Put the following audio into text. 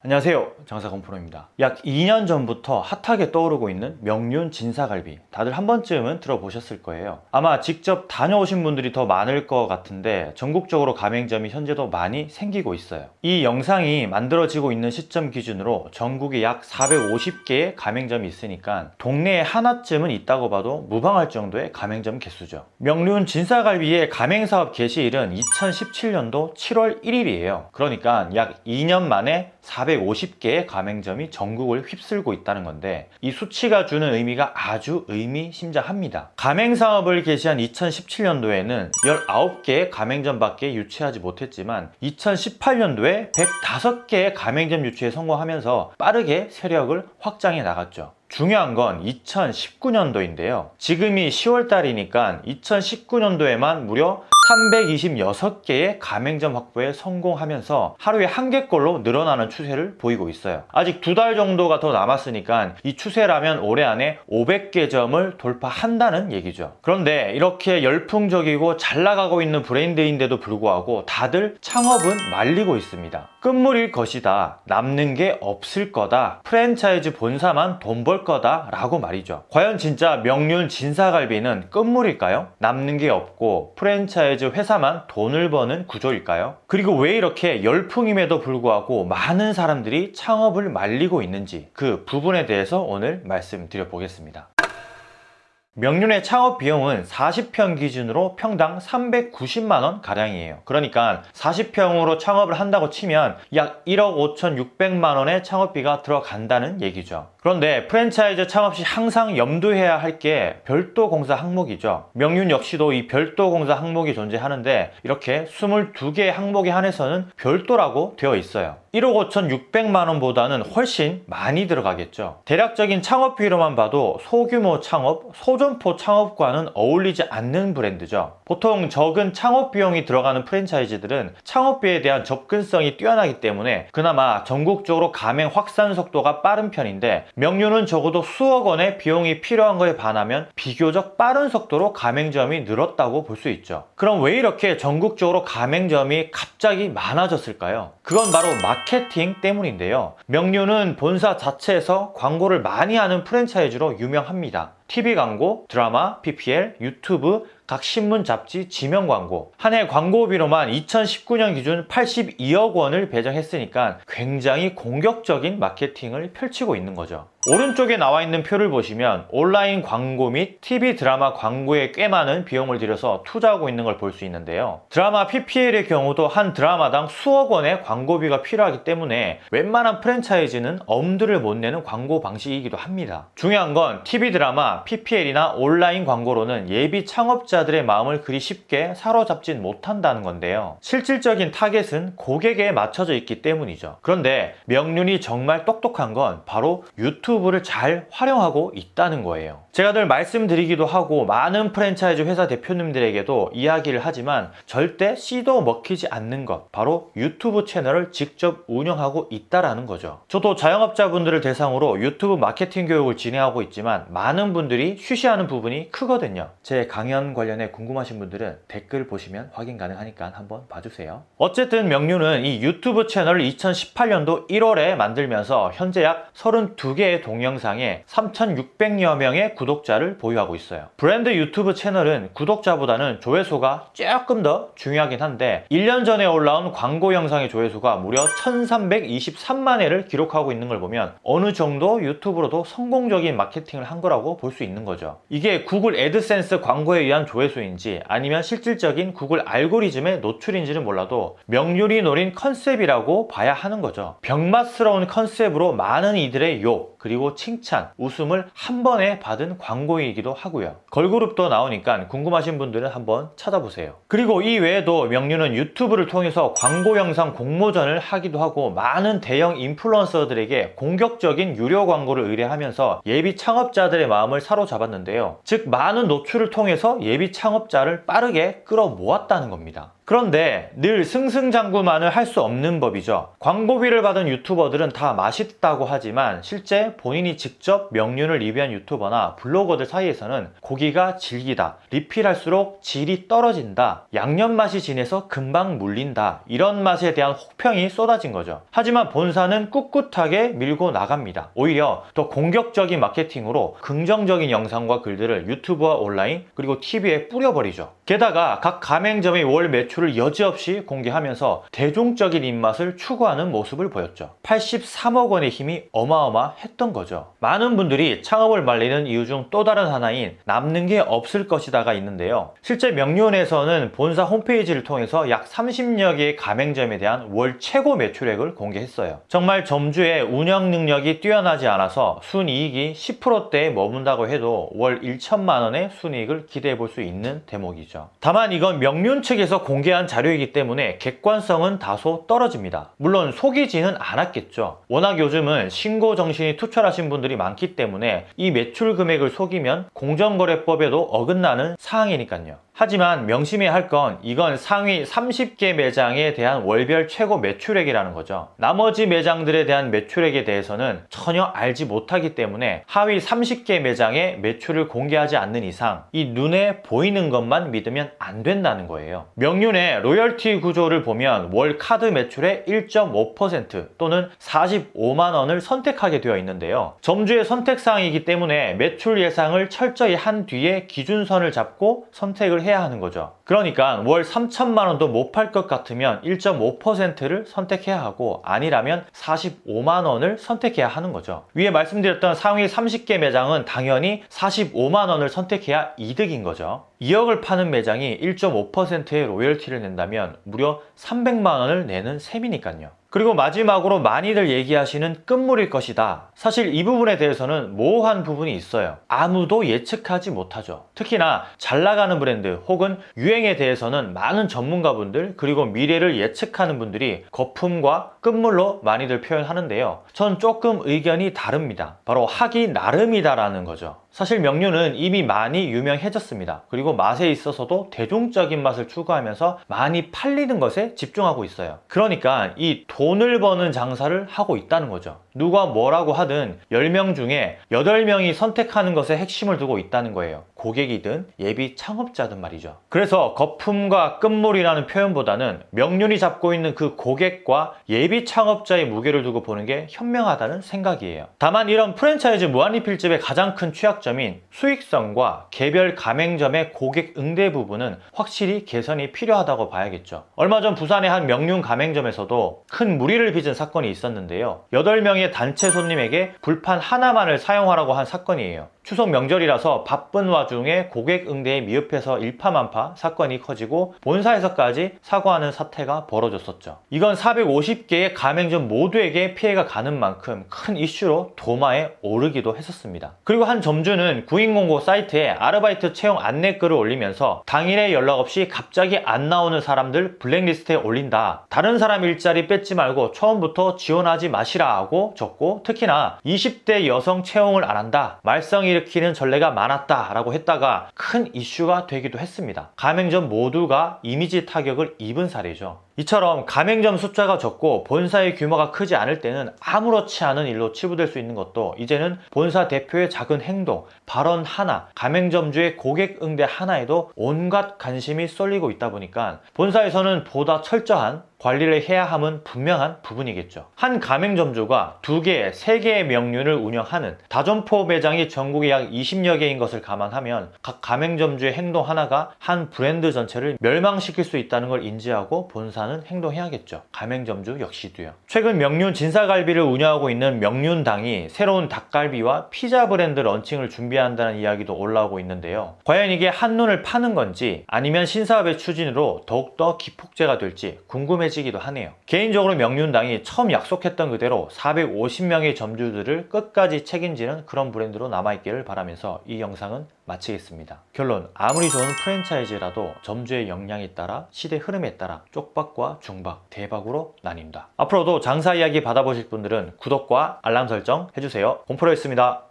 안녕하세요. 장사건프로입니다. 약 2년 전부터 핫하게 떠오르고 있는 명륜 진사갈비. 다들 한 번쯤은 들어보셨을 거예요. 아마 직접 다녀오신 분들이 더 많을 것 같은데 전국적으로 가맹점이 현재도 많이 생기고 있어요. 이 영상이 만들어지고 있는 시점 기준으로 전국에 약 450개의 가맹점이 있으니까 동네에 하나쯤은 있다고 봐도 무방할 정도의 가맹점 개수죠. 명륜 진사갈비의 가맹사업 개시일은 2017년도 7월 1일이에요. 그러니까 약 2년 만에 450개의 가맹점이 전국을 휩쓸고 있다는 건데 이 수치가 주는 의미가 아주 의미심장합니다. 가맹사업을 개시한 2017년도에는 19개의 가맹점밖에 유치하지 못했지만 2018년도에 105개의 가맹점 유치에 성공하면서 빠르게 세력을 확장해 나갔죠. 중요한 건 2019년도인데요. 지금이 10월달이니까 2019년도에만 무려 326개의 가맹점 확보에 성공하면서 하루에 한 개꼴로 늘어나는 추세를 보이고 있어요. 아직 두 달 정도가 더 남았으니까 이 추세라면 올해 안에 500개 점을 돌파한다는 얘기죠. 그런데 이렇게 열풍적이고 잘 나가고 있는 브랜드인데도 불구하고 다들 창업은 말리고 있습니다. 끝물일 것이다. 남는 게 없을 거다. 프랜차이즈 본사만 돈 벌 거다. 라고 말이죠. 과연 진짜 명륜 진사갈비는 끝물일까요? 남는 게 없고 프랜차이즈 회사만 돈을 버는 구조일까요? 그리고 왜 이렇게 열풍임에도 불구하고 많은 사람들이 창업을 말리고 있는지 그 부분에 대해서 오늘 말씀드려 보겠습니다. 명륜의 창업 비용은 40평 기준으로 평당 390만원 가량이에요. 그러니까 40평으로 창업을 한다고 치면 약 1억 5,600만원의 창업비가 들어간다는 얘기죠 그런데 프랜차이즈 창업 시 항상 염두해야 할 게 별도 공사 항목이죠. 명륜 역시도 이 별도 공사 항목이 존재하는데 이렇게 22개의 항목에 한해서는 별도라고 되어 있어요. 1억 5,600만원보다는 훨씬 많이 들어가겠죠. 대략적인 창업비로만 봐도 소규모 창업, 소점포 창업과는 어울리지 않는 브랜드죠. 보통 적은 창업 비용이 들어가는 프랜차이즈들은 창업비에 대한 접근성이 뛰어나기 때문에 그나마 전국적으로 가맹 확산 속도가 빠른 편인데 명륜은 적어도 수억 원의 비용이 필요한 거에 반하면 비교적 빠른 속도로 가맹점이 늘었다고 볼 수 있죠. 그럼 왜 이렇게 전국적으로 가맹점이 갑자기 많아졌을까요? 그건 바로 마케팅 때문인데요. 명륜은 본사 자체에서 광고를 많이 하는 프랜차이즈로 유명합니다. TV 광고, 드라마, PPL, 유튜브, 각 신문, 잡지, 지명 광고 한 해 광고비로만 2019년 기준 82억 원을 배정했으니까 굉장히 공격적인 마케팅을 펼치고 있는 거죠. 오른쪽에 나와 있는 표를 보시면 온라인 광고 및 TV 드라마 광고에 꽤 많은 비용을 들여서 투자하고 있는 걸 볼 수 있는데요. 드라마 PPL의 경우도 한 드라마당 수억 원의 광고비가 필요하기 때문에 웬만한 프랜차이즈는 엄두를 못 내는 광고 방식이기도 합니다. 중요한 건 TV 드라마, PPL이나 온라인 광고로는 예비 창업자들의 마음을 그리 쉽게 사로잡진 못한다는 건데요. 실질적인 타겟은 고객에 맞춰져 있기 때문이죠. 그런데 명륜이 정말 똑똑한 건 바로 유튜브 유튜브를 잘 활용하고 있다는 거예요. 제가 늘 말씀드리기도 하고 많은 프랜차이즈 회사 대표님들에게도 이야기를 하지만 절대 씨도 먹히지 않는 것 바로 유튜브 채널을 직접 운영하고 있다는 거죠. 저도 자영업자분들을 대상으로 유튜브 마케팅 교육을 진행하고 있지만 많은 분들이 쉬쉬하는 부분이 크거든요. 제 강연 관련해 궁금하신 분들은 댓글 보시면 확인 가능하니까 한번 봐주세요. 어쨌든 명륜은 이 유튜브 채널을 2018년도 1월에 만들면서 현재 약 32개의 동영상에 3,600여 명의 구독자를 보유하고 있어요. 브랜드 유튜브 채널은 구독자보다는 조회수가 조금 더 중요하긴 한데 1년 전에 올라온 광고 영상의 조회수가 무려 1,323만 회를 기록하고 있는 걸 보면 어느 정도 유튜브로도 성공적인 마케팅을 한 거라고 볼 수 있는 거죠. 이게 구글 애드센스 광고에 의한 조회수인지 아니면 실질적인 구글 알고리즘의 노출인지는 몰라도 명륜이 노린 컨셉이라고 봐야 하는 거죠. 병맛스러운 컨셉으로 많은 이들의 욕, 그리고 칭찬, 웃음을 한 번에 받은 광고이기도 하고요. 걸그룹도 나오니까 궁금하신 분들은 한번 찾아보세요. 그리고 이 외에도 명륜은 유튜브를 통해서 광고 영상 공모전을 하기도 하고 많은 대형 인플루언서들에게 공격적인 유료 광고를 의뢰하면서 예비 창업자들의 마음을 사로잡았는데요. 즉 많은 노출을 통해서 예비 창업자를 빠르게 끌어모았다는 겁니다. 그런데 늘 승승장구만을 할 수 없는 법이죠. 광고비를 받은 유튜버들은 다 맛있다고 하지만 실제 본인이 직접 명륜을 리뷰한 유튜버나 블로거들 사이에서는 고기가 질기다, 리필할수록 질이 떨어진다, 양념 맛이 진해서 금방 물린다 이런 맛에 대한 혹평이 쏟아진 거죠. 하지만 본사는 꿋꿋하게 밀고 나갑니다. 오히려 더 공격적인 마케팅으로 긍정적인 영상과 글들을 유튜브와 온라인 그리고 TV에 뿌려버리죠. 게다가 각 가맹점의 월 매출을 여지없이 공개하면서 대중적인 입맛을 추구하는 모습을 보였죠. 83억 원의 힘이 어마어마했던 거죠. 많은 분들이 창업을 말리는 이유 중 또 다른 하나인 남는 게 없을 것이다가 있는데요. 실제 명륜에서는 본사 홈페이지를 통해서 약 30여 개의 가맹점에 대한 월 최고 매출액을 공개했어요. 정말 점주의 운영 능력이 뛰어나지 않아서 순이익이 10%대에 머문다고 해도 월 1천만 원의 순이익을 기대해 볼 수 있는 대목이죠. 다만 이건 명륜 측에서 공개 한 자료이기 때문에 객관성은 다소 떨어집니다. 물론 속이지는 않았겠죠. 워낙 요즘은 신고 정신이 투철하신 분들이 많기 때문에 이 매출 금액을 속이면 공정거래법에도 어긋나는 사항이니까요. 하지만 명심해야 할 건 이건 상위 30개 매장에 대한 월별 최고 매출액이라는 거죠. 나머지 매장들에 대한 매출액에 대해서는 전혀 알지 못하기 때문에 하위 30개 매장의 매출을 공개하지 않는 이상 이 눈에 보이는 것만 믿으면 안 된다는 거예요. 명륜의 로열티 구조를 보면 월 카드 매출의 1.5% 또는 45만 원을 선택하게 되어 있는데요. 점주의 선택사항이기 때문에 매출 예상을 철저히 한 뒤에 기준선을 잡고 선택을 해야 하는 거죠. 그러니까 월 3천만 원도 못 팔 것 같으면 1.5%를 선택해야 하고 아니라면 45만 원을 선택해야 하는 거죠. 위에 말씀드렸던 상위 30개 매장은 당연히 45만 원을 선택해야 이득인 거죠. 2억을 파는 매장이 1.5%의 로열티를 낸다면 무려 300만 원을 내는 셈이니까요. 그리고 마지막으로 많이들 얘기하시는 끝물일 것이다. 사실 이 부분에 대해서는 모호한 부분이 있어요. 아무도 예측하지 못하죠. 특히나 잘 나가는 브랜드 혹은 유행에 대해서는 많은 전문가분들 그리고 미래를 예측하는 분들이 거품과 끝물로 많이들 표현하는데요. 전 조금 의견이 다릅니다. 바로 하기 나름이다라는 거죠. 사실 명륜은 이미 많이 유명해졌습니다. 그리고 맛에 있어서도 대중적인 맛을 추구하면서 많이 팔리는 것에 집중하고 있어요. 그러니까 이 돈을 버는 장사를 하고 있다는 거죠. 누가 뭐라고 하든 10명 중에 8명이 선택하는 것에 핵심을 두고 있다는 거예요. 고객이든 예비 창업자든 말이죠. 그래서 거품과 끝물이라는 표현보다는 명륜이 잡고 있는 그 고객과 예비 창업자의 무게를 두고 보는 게 현명하다는 생각이에요. 다만 이런 프랜차이즈 무한리필집의 가장 큰 취약점인 수익성과 개별 가맹점의 고객 응대 부분은 확실히 개선이 필요하다고 봐야겠죠. 얼마 전 부산의 한 명륜 가맹점에서도 큰 무리를 빚은 사건이 있었는데요. 8명의 단체 손님에게 불판 하나만을 사용하라고 한 사건이에요. 추석 명절이라서 바쁜 와중에 고객 응대에 미흡해서 일파만파 사건이 커지고 본사에서까지 사과하는 사태가 벌어졌었죠. 이건 450개의 가맹점 모두에게 피해가 가는 만큼 큰 이슈로 도마에 오르기도 했었습니다. 그리고 한 점주는 구인공고 사이트에 아르바이트 채용 안내글을 올리면서 당일에 연락 없이 갑자기 안 나오는 사람들 블랙리스트에 올린다. 다른 사람 일자리 뺏지 말고 처음부터 지원하지 마시라 하고 적고 특히나 20대 여성 채용을 안 한다. 말썽이 일으키는 전례가 많았다라고 했다가 큰 이슈가 되기도 했습니다. 가맹점 모두가 이미지 타격을 입은 사례죠. 이처럼 가맹점 숫자가 적고 본사의 규모가 크지 않을 때는 아무렇지 않은 일로 치부될 수 있는 것도 이제는 본사 대표의 작은 행동, 발언 하나, 가맹점주의 고객 응대 하나에도 온갖 관심이 쏠리고 있다 보니까 본사에서는 보다 철저한 관리를 해야 함은 분명한 부분이겠죠. 한 가맹점주가 두 개, 세 개의 명륜을 운영하는 다점포 매장이 전국에 약 20여 개인 것을 감안하면 각 가맹점주의 행동 하나가 한 브랜드 전체를 멸망시킬 수 있다는 걸 인지하고 본사는 행동해야겠죠. 가맹점주 역시도요. 최근 명륜 진사갈비를 운영하고 있는 명륜당이 새로운 닭갈비와 피자 브랜드 런칭을 준비한다는 이야기도 올라오고 있는데요. 과연 이게 한눈을 파는 건지 아니면 신사업의 추진으로 더욱더 기폭제가 될지 궁금해 궁금해지기도 하네요. 개인적으로 명륜당이 처음 약속했던 그대로 450명의 점주들을 끝까지 책임지는 그런 브랜드로 남아있기를 바라면서 이 영상은 마치겠습니다. 결론 아무리 좋은 프랜차이즈라도 점주의 역량에 따라 시대 흐름에 따라 쪽박과 중박, 대박으로 나뉜다. 앞으로도 장사 이야기 받아보실 분들은 구독과 알람 설정 해주세요. 공프로였습니다.